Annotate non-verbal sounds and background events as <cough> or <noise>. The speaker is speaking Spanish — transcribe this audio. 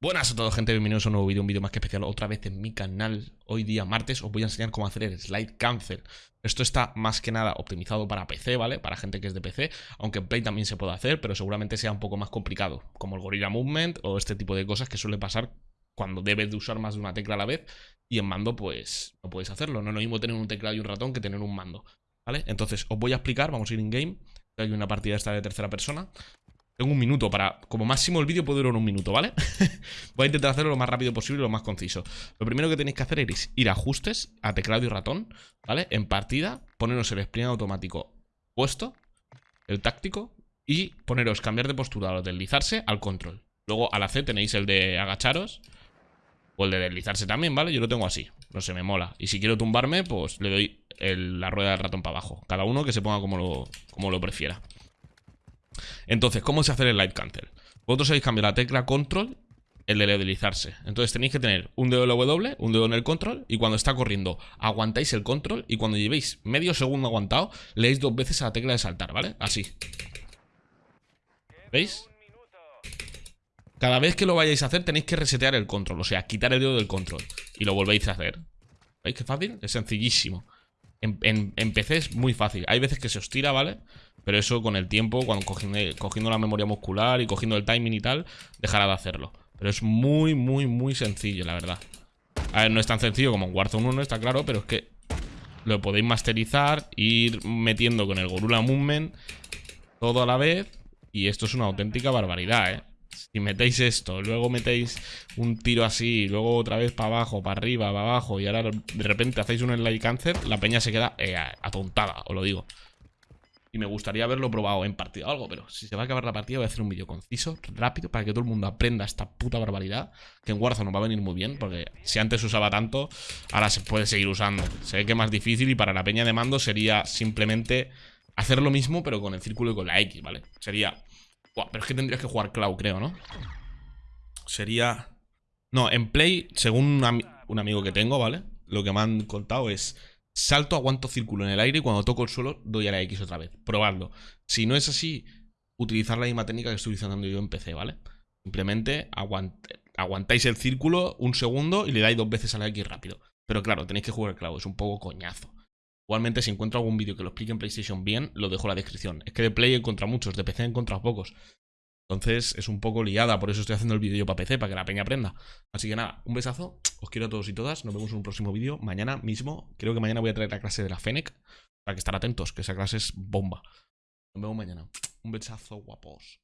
Buenas a todos gente, bienvenidos a un nuevo vídeo, un vídeo más que especial otra vez en mi canal Hoy día martes os voy a enseñar cómo hacer el slide cancel Esto está más que nada optimizado para PC, ¿vale? Para gente que es de PC, aunque en Play también se puede hacer Pero seguramente sea un poco más complicado Como el Gorilla Movement o este tipo de cosas que suele pasar cuando debes de usar más de una tecla a la vez Y en mando pues no puedes hacerlo, no es lo mismo tener un teclado y un ratón que tener un mando ¿Vale? Entonces os voy a explicar, vamos a ir in game Hay una partida esta de tercera persona tengo un minuto para... Como máximo el vídeo puede durar un minuto, ¿vale? <laughs> Voy a intentar hacerlo lo más rápido posible y lo más conciso. Lo primero que tenéis que hacer es ir a ajustes, a teclado y ratón, ¿vale? En partida, poneros el sprint automático puesto, el táctico, y poneros cambiar de postura o deslizarse al control. Luego a la C tenéis el de agacharos o el de deslizarse también, ¿vale? Yo lo tengo así, no sé, me mola. Y si quiero tumbarme, pues le doy la rueda del ratón para abajo. Cada uno que se ponga como lo, como lo prefiera. Entonces, ¿cómo se hace el light cancel? Vosotros habéis cambiado la tecla control el de deslizarse. Entonces tenéis que tener un dedo en el W, un dedo en el control y cuando está corriendo aguantáis el control y cuando llevéis medio segundo aguantado leéis dos veces a la tecla de saltar, ¿vale? Así. ¿Veis? Cada vez que lo vayáis a hacer tenéis que resetear el control, o sea, quitar el dedo del control y lo volvéis a hacer. ¿Veis qué fácil? Es sencillísimo. En, PC es muy fácil. Hay veces que se os tira, ¿vale? Pero eso con el tiempo, cuando cogiendo, la memoria muscular y cogiendo el timing y tal, dejará de hacerlo. Pero es muy, muy, muy sencillo, la verdad. A ver, no es tan sencillo como en Warzone 1, está claro, pero es que lo podéis masterizar, ir metiendo con el Gorula Movement todo a la vez. Y esto es una auténtica barbaridad, ¿eh? Si metéis esto, luego metéis un tiro así, luego otra vez para abajo, para arriba, para abajo, y ahora de repente hacéis un slide cancer, la peña se queda eh, atontada, os lo digo. Y me gustaría haberlo probado en partida o algo, pero si se va a acabar la partida voy a hacer un vídeo conciso, rápido, para que todo el mundo aprenda esta puta barbaridad, que en Warzone nos va a venir muy bien, porque si antes usaba tanto, ahora se puede seguir usando. Se ve que es más difícil y para la peña de mando sería simplemente hacer lo mismo, pero con el círculo y con la X, ¿vale? Sería pero es que tendrías que jugar Cloud, creo, ¿no? Sería... No, en Play, según un, amigo que tengo, ¿vale? Lo que me han contado es... Salto, aguanto círculo en el aire y cuando toco el suelo doy a la X otra vez. Probadlo. Si no es así, utilizar la misma técnica que estoy utilizando yo en PC, ¿vale? Simplemente aguantáis el círculo un segundo y le dais dos veces a la X rápido. Pero claro, tenéis que jugar Cloud, es un poco coñazo. Igualmente, si encuentro algún vídeo que lo explique en PlayStation bien, lo dejo en la descripción. Es que de Play he encontrado muchos, de PC he encontrado pocos. Entonces es un poco liada, por eso estoy haciendo el vídeo para PC, para que la peña aprenda. Así que nada, un besazo, os quiero a todos y todas, nos vemos en un próximo vídeo. Mañana mismo, creo que mañana voy a traer la clase de la Fennec, para que estar atentos, que esa clase es bomba. Nos vemos mañana. Un besazo, guapos.